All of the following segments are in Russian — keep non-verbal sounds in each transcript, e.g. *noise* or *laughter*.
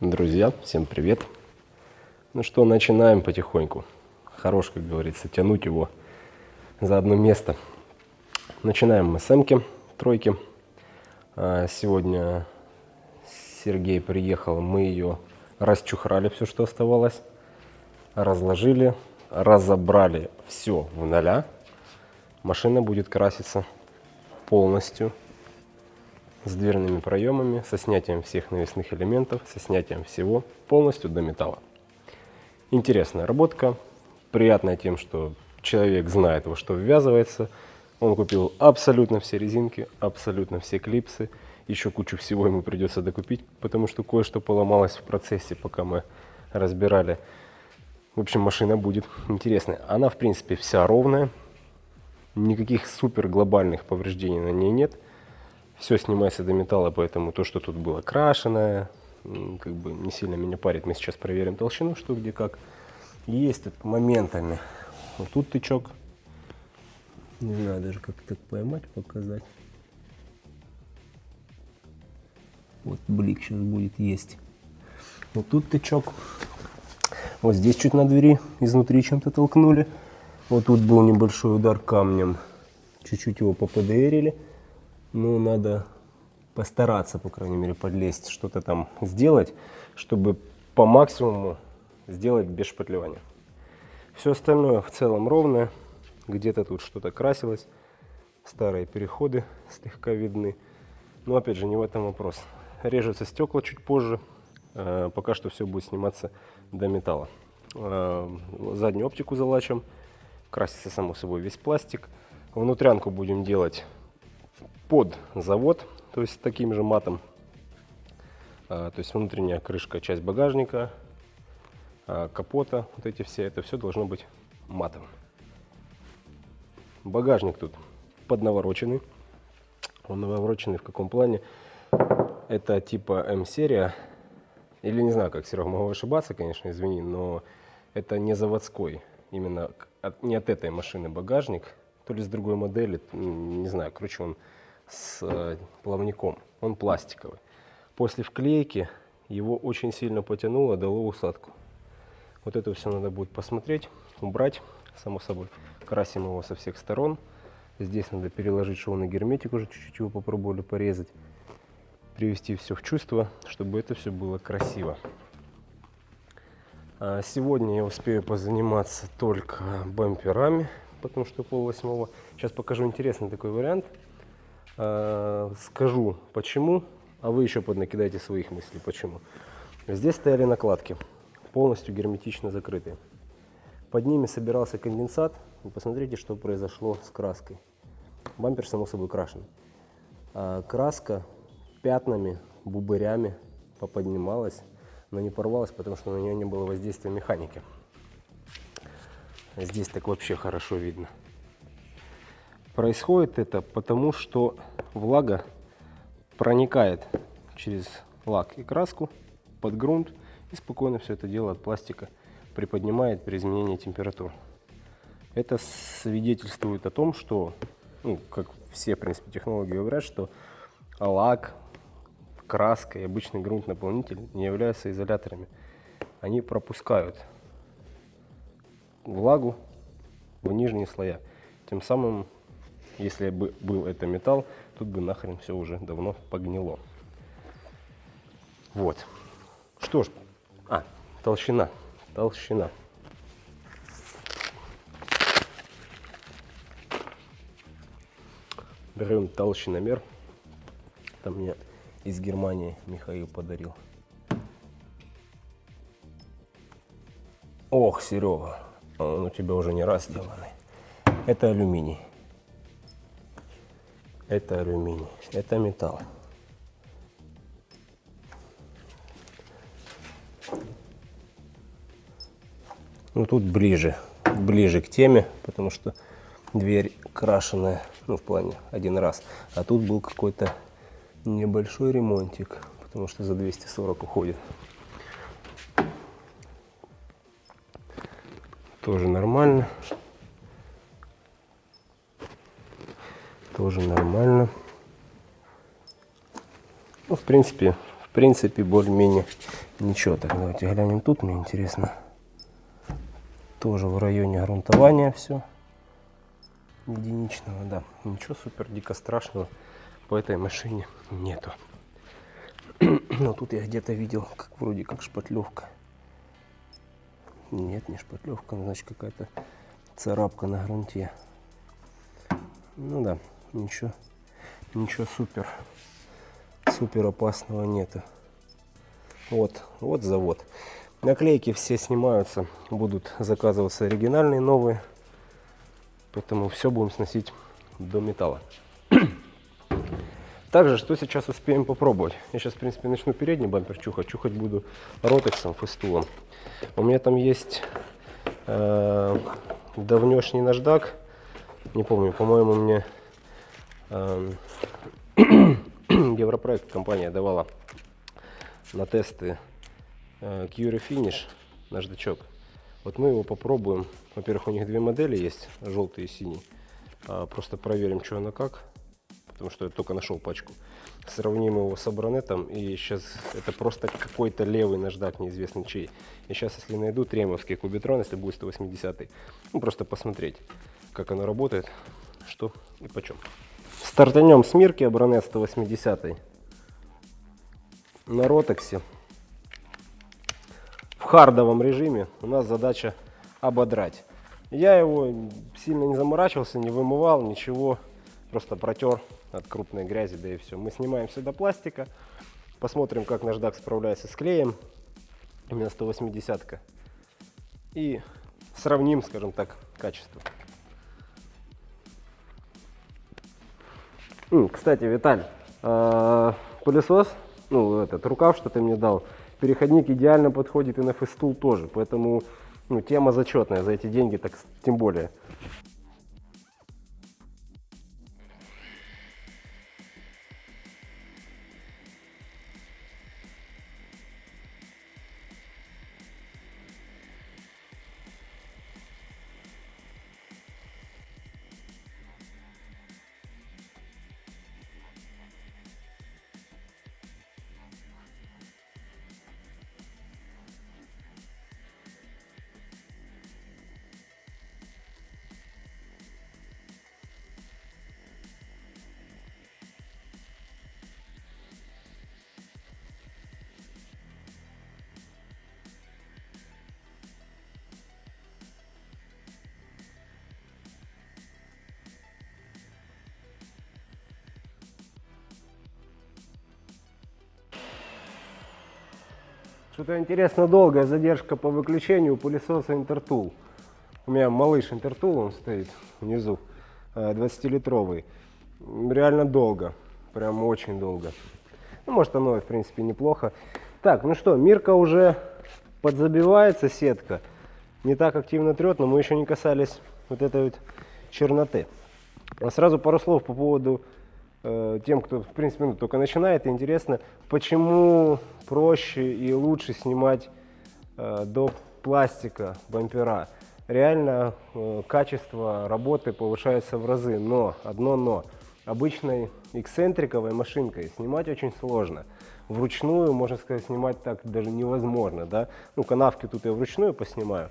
Друзья, всем привет! Ну что, начинаем потихоньку. Хорош, как говорится, тянуть его за одно место. Начинаем мы с Эмки, тройки. А, сегодня Сергей приехал, мы ее расчухрали, все, что оставалось, разложили, разобрали все в ноля. Машина будет краситься полностью с дверными проемами, со снятием всех навесных элементов, со снятием всего полностью до металла. Интересная работка, приятная тем, что человек знает, во что ввязывается. Он купил абсолютно все резинки, абсолютно все клипсы. Еще кучу всего ему придется докупить, потому что кое-что поломалось в процессе, пока мы разбирали. В общем, машина будет интересная. Она, в принципе, вся ровная. Никаких супер глобальных повреждений на ней нет все снимается до металла, поэтому то, что тут было крашеное, как бы не сильно меня парит. Мы сейчас проверим толщину, что где как. Есть моментами. Вот тут тычок. Не знаю даже как так поймать, показать. Вот блик сейчас будет есть. Вот тут тычок. Вот здесь чуть на двери изнутри чем-то толкнули. Вот тут был небольшой удар камнем. Чуть-чуть его поподерили ну, надо постараться, по крайней мере, подлезть, что-то там сделать, чтобы по максимуму сделать без шпатлевания. Все остальное в целом ровное. Где-то тут что-то красилось. Старые переходы слегка видны. Но опять же, не в этом вопрос. Режутся стекла чуть позже. Э, пока что все будет сниматься до металла. Э, заднюю оптику залачим. Красится, само собой, весь пластик. Внутрянку будем делать под завод, то есть таким же матом. А, то есть внутренняя крышка, часть багажника, а, капота, вот эти все, это все должно быть матом. Багажник тут поднавороченный. Он навороченный в каком плане? Это типа М-серия. Или не знаю, как, Серега, могу ошибаться, конечно, извини, но это не заводской. Именно от, не от этой машины багажник, то ли с другой модели, не знаю, короче, он с э, плавником. Он пластиковый. После вклейки его очень сильно потянуло, дало усадку. Вот это все надо будет посмотреть, убрать, само собой. Красим его со всех сторон. Здесь надо переложить шовный герметик, уже чуть-чуть его попробовали порезать. Привести все в чувство, чтобы это все было красиво. А сегодня я успею позаниматься только бамперами, потому что пол восьмого. Сейчас покажу интересный такой вариант. Э, скажу почему, а вы еще поднакидайте своих мыслей почему. Здесь стояли накладки, полностью герметично закрытые. Под ними собирался конденсат. И посмотрите, что произошло с краской. Бампер, само собой, крашен. А краска пятнами, бубырями поподнималась, но не порвалась, потому что на нее не было воздействия механики. Здесь так вообще хорошо видно. Происходит это потому, что влага проникает через лак и краску под грунт и спокойно все это дело от пластика приподнимает при изменении температур. Это свидетельствует о том, что, ну, как все, в принципе, технологии говорят, что лак, краска и обычный грунт-наполнитель не являются изоляторами. Они пропускают влагу в нижние слоя. Тем самым если бы был это металл, тут бы нахрен все уже давно погнило. Вот. Что ж, а, толщина, толщина. Берем толщиномер. Там мне из Германии Михаил подарил. Ох, Серега, он у тебя уже не раз сделанный. Это алюминий. Это алюминий, это металл. Ну тут ближе, ближе к теме, потому что дверь крашеная, ну в плане один раз. А тут был какой-то небольшой ремонтик, потому что за 240 уходит. Тоже нормально. Тоже нормально. Ну, в принципе, в принципе, более-менее Ничего, так давайте глянем тут, мне интересно. Тоже в районе грунтования все. Единичного, да. Ничего супер дико страшного по этой машине нету. *clears throat* Но тут я где-то видел, как вроде как шпатлевка. Нет, не шпатлевка, значит какая-то царапка на грунте. Ну да, ничего, ничего супер, супер опасного нету. Вот, вот завод. Наклейки все снимаются, будут заказываться оригинальные новые. Поэтому все будем сносить до металла. *clears throat* Также, что сейчас успеем попробовать? Я сейчас, в принципе, начну передний бампер чухать. Чухать буду ротексом, фестулом. У меня там есть э, давнешний наждак. Не помню, по-моему, мне *clears throat* Европроект компания давала на тесты Cure Finish наждачок. Вот мы его попробуем. Во-первых, у них две модели есть, желтый и синий. А, просто проверим, что оно как потому что я только нашел пачку. Сравним его с абронетом, и сейчас это просто какой-то левый наждак, неизвестный чей. И сейчас, если найду тремовский кубитрон, если будет 180 ну просто посмотреть, как оно работает, что и почем. Стартанем с Мирки абронет 180 на ротексе. В хардовом режиме у нас задача ободрать. Я его сильно не заморачивался, не вымывал, ничего, просто протер от крупной грязи, да и все. Мы снимаем сюда пластика, посмотрим, как наждак справляется с клеем, именно 180 -ка, и сравним, скажем так, качество. Кстати, Виталь, а, пылесос, ну, этот рукав, что ты мне дал, переходник идеально подходит и на фестул тоже, поэтому ну, тема зачетная за эти деньги, так тем более. Что-то интересно долгая задержка по выключению пылесоса Интертул. У меня малыш Интертул, он стоит внизу, 20-литровый. Э, Реально долго, прям очень долго. Ну, может оно, в принципе, неплохо. Так, ну что, Мирка уже подзабивается, сетка. Не так активно трет, но мы еще не касались вот этой вот черноты. А сразу пару слов по поводу тем, кто, в принципе, ну, только начинает, интересно, почему проще и лучше снимать э, до пластика бампера. Реально э, качество работы повышается в разы, но, одно но, обычной эксцентриковой машинкой снимать очень сложно. Вручную, можно сказать, снимать так даже невозможно, да. Ну, канавки тут я вручную поснимаю,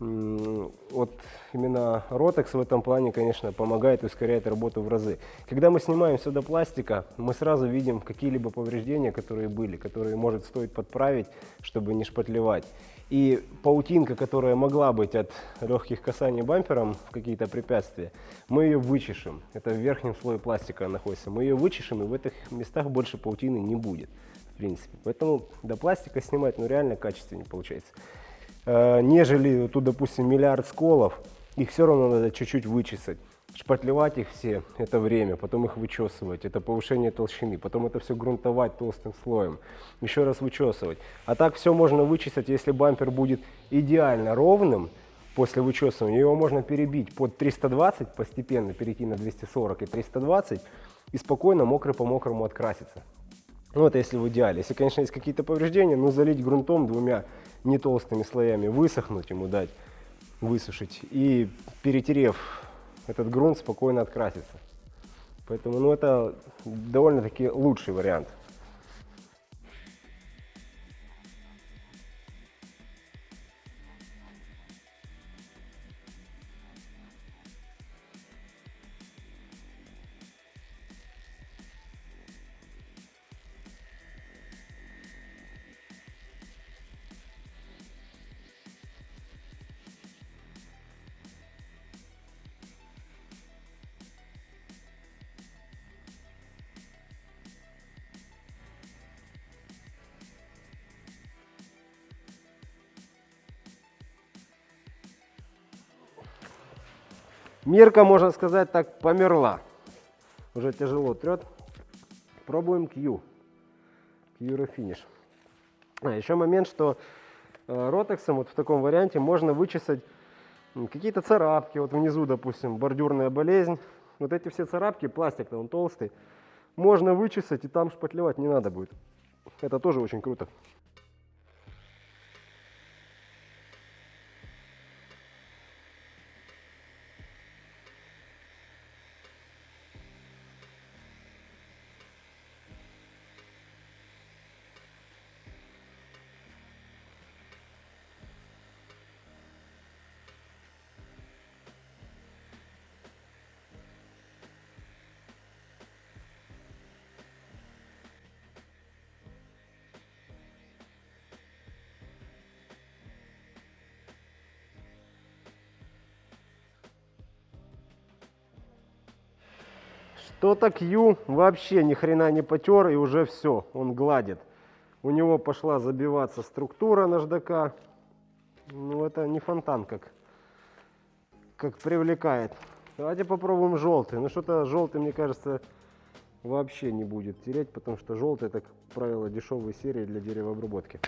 вот именно Rotex в этом плане, конечно, помогает и ускоряет работу в разы. Когда мы снимаем сюда пластика, мы сразу видим какие-либо повреждения, которые были, которые может стоит подправить, чтобы не шпатлевать. И паутинка, которая могла быть от легких касаний бампером в какие-то препятствия, мы ее вычешем. Это в верхнем слое пластика находится. Мы ее вычешем, и в этих местах больше паутины не будет, в принципе. Поэтому до пластика снимать, ну, реально качественнее получается. Э, нежели тут, допустим, миллиард сколов, их все равно надо чуть-чуть вычесать. Шпатлевать их все – это время, потом их вычесывать, это повышение толщины, потом это все грунтовать толстым слоем, еще раз вычесывать. А так все можно вычесать, если бампер будет идеально ровным, после вычесывания его можно перебить под 320, постепенно перейти на 240 и 320 и спокойно мокрый по мокрому откраситься. Ну, это если в идеале. Если, конечно, есть какие-то повреждения, ну, залить грунтом двумя не толстыми слоями, высохнуть ему дать, высушить. И перетерев этот грунт, спокойно откраситься. Поэтому, ну, это довольно-таки лучший вариант. Мирка, можно сказать так, померла. Уже тяжело трет. Пробуем Q. Q Refinish. А, еще момент, что э, ротексом вот в таком варианте можно вычесать какие-то царапки. Вот внизу, допустим, бордюрная болезнь. Вот эти все царапки, пластик-то он толстый. Можно вычесать и там шпатлевать не надо будет. Это тоже очень круто. Что-то Q вообще ни хрена не потер и уже все, он гладит. У него пошла забиваться структура наждака. Ну это не фонтан как, как привлекает. Давайте попробуем желтый. Ну что-то желтый, мне кажется, вообще не будет тереть, потому что желтый это, как правило, дешевые серии для деревообработки.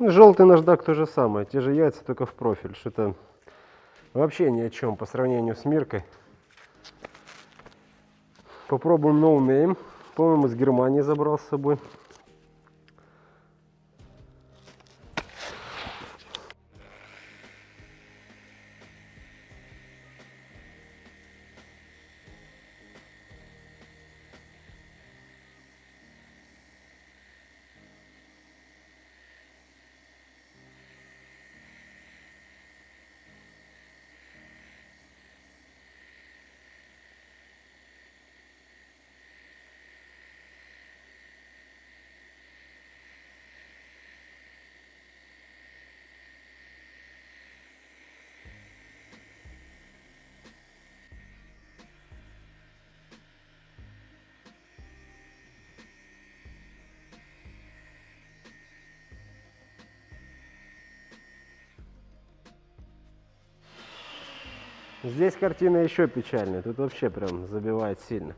Желтый наждак то же самое, те же яйца, только в профиль. Что-то вообще ни о чем по сравнению с Миркой. Попробуем No. По-моему, из Германии забрал с собой. Здесь картина еще печальная. Тут вообще прям забивает сильно.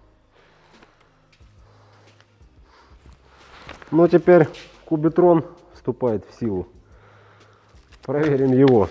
Ну, теперь кубитрон вступает в силу. Проверим его.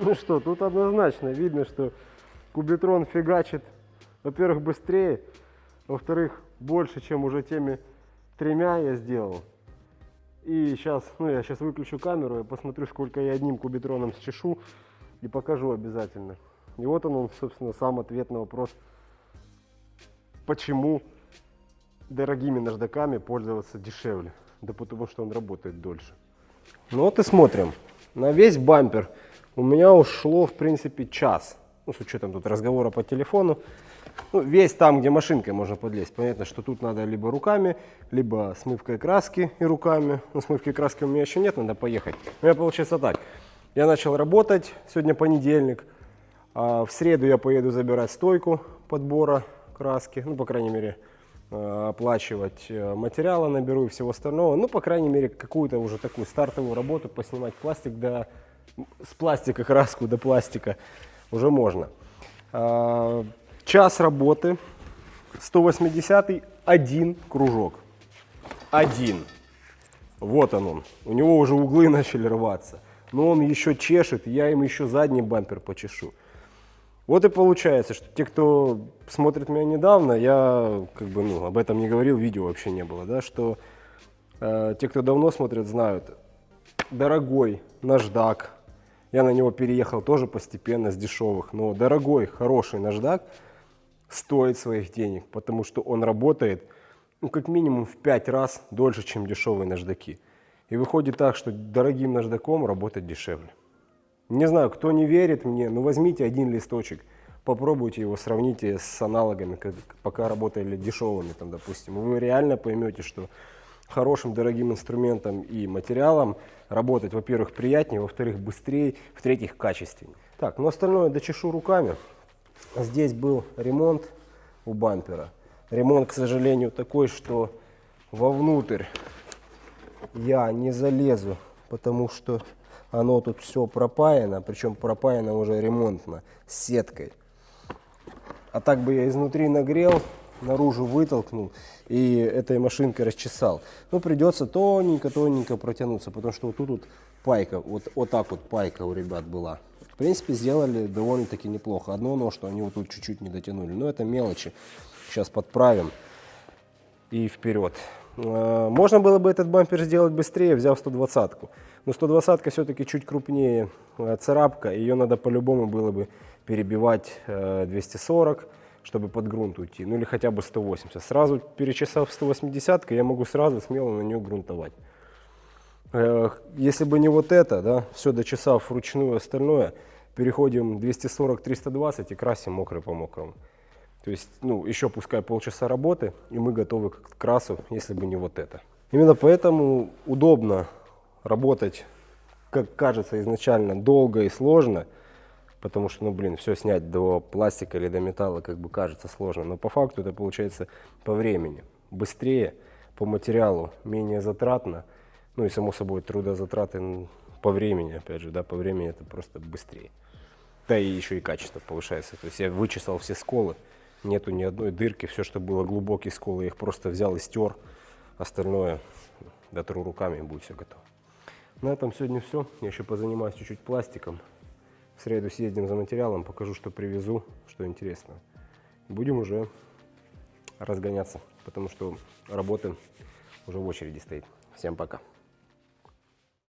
Ну что, тут однозначно видно, что кубитрон фигачит, во-первых, быстрее, во-вторых, больше, чем уже теми тремя я сделал. И сейчас, ну я сейчас выключу камеру, я посмотрю, сколько я одним кубитроном счешу и покажу обязательно. И вот он, он, собственно, сам ответ на вопрос, почему дорогими наждаками пользоваться дешевле. Да потому что он работает дольше. Ну вот и смотрим. На весь бампер у меня ушло, в принципе, час. Ну, с учетом тут разговора по телефону. Ну, весь там, где машинкой можно подлезть. Понятно, что тут надо либо руками, либо смывкой краски и руками. Ну, смывки краски у меня еще нет, надо поехать. У меня получается так. Я начал работать, сегодня понедельник. А в среду я поеду забирать стойку подбора краски. Ну, по крайней мере, э, оплачивать э, материалы наберу и всего остального. Ну, по крайней мере, какую-то уже такую стартовую работу поснимать пластик до... С пластика краску до пластика уже можно. А, Час работы, 180 один кружок. Один. Вот он он. У него уже углы *laughs* начали рваться. Но он еще чешет, я им еще задний бампер почешу. Вот и получается, что те, кто смотрит меня недавно, я как бы ну, об этом не говорил, видео вообще не было, да, что э, те, кто давно смотрит, знают, дорогой наждак, я на него переехал тоже постепенно с дешевых, но дорогой, хороший наждак – стоит своих денег, потому что он работает ну, как минимум в 5 раз дольше, чем дешевые наждаки. И выходит так, что дорогим наждаком работать дешевле. Не знаю, кто не верит мне, но возьмите один листочек, попробуйте его, сравните с аналогами, как, пока работали дешевыми, там, допустим. Вы реально поймете, что хорошим дорогим инструментом и материалом работать, во-первых, приятнее, во-вторых, быстрее, в-третьих, качественнее. Так, но остальное дочешу руками. Здесь был ремонт у бампера. Ремонт, к сожалению, такой, что вовнутрь я не залезу, потому что оно тут все пропаяно, причем пропаяно уже ремонтно, с сеткой. А так бы я изнутри нагрел, наружу вытолкнул и этой машинкой расчесал. Но придется тоненько-тоненько протянуться, потому что вот тут вот пайка, вот, вот так вот пайка у ребят была. В принципе, сделали довольно-таки неплохо. Одно но, что они вот тут чуть-чуть не дотянули. Но это мелочи. Сейчас подправим и вперед. А, можно было бы этот бампер сделать быстрее, взяв 120-ку. Но 120-ка все-таки чуть крупнее а, царапка. Ее надо по-любому было бы перебивать 240, а, чтобы под грунт уйти. Ну или хотя бы 180. Сразу перечесав 180 я могу сразу смело на нее грунтовать. Если бы не вот это, да, все дочесав вручную остальное, переходим 240-320 и красим мокрый по мокрому. То есть, ну, еще пускай полчаса работы, и мы готовы к красу, если бы не вот это. Именно поэтому удобно работать, как кажется изначально, долго и сложно, потому что, ну, блин, все снять до пластика или до металла, как бы кажется сложно, но по факту это получается по времени. Быстрее, по материалу, менее затратно, ну и, само собой, трудозатраты по времени, опять же, да, по времени это просто быстрее. Да и еще и качество повышается. То есть я вычесал все сколы, нету ни одной дырки, все, что было глубокие сколы, я их просто взял и стер. Остальное дотру руками и будет все готово. На этом сегодня все. Я еще позанимаюсь чуть-чуть пластиком. В среду съездим за материалом, покажу, что привезу, что интересно. Будем уже разгоняться, потому что работы уже в очереди стоит. Всем пока.